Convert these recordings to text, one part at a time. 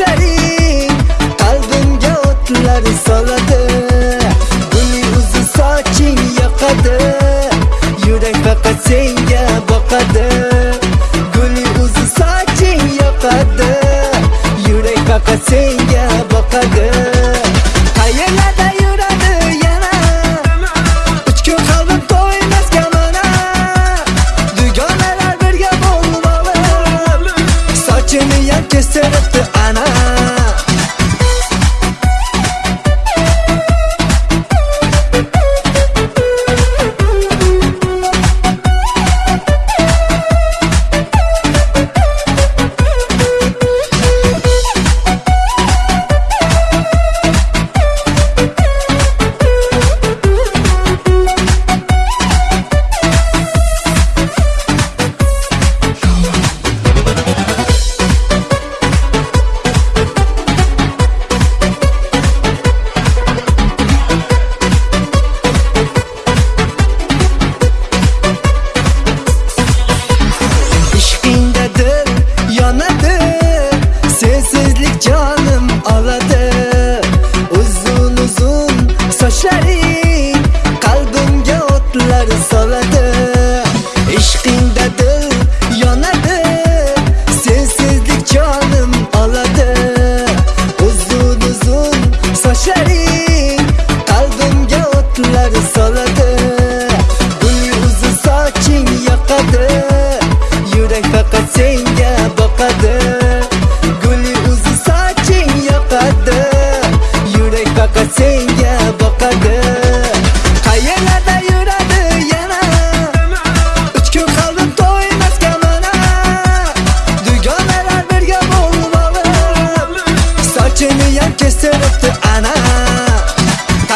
ko'chaing qalbimga o'tlar soladi. Buning o'zi yurak faqat senga boqadi. Guling o'zi soching yurak faqat senga boqadi. Qayerlar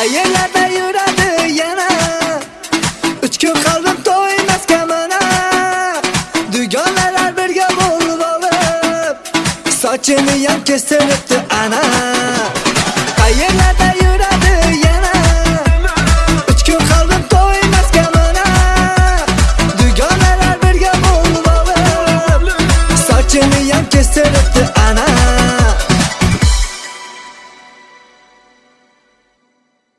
qayerlarda yuradi yana. Uchqun qalbim to'ymasga mana. Dugonalar birga bo'lib olib sochiniyam kestiribdi ana.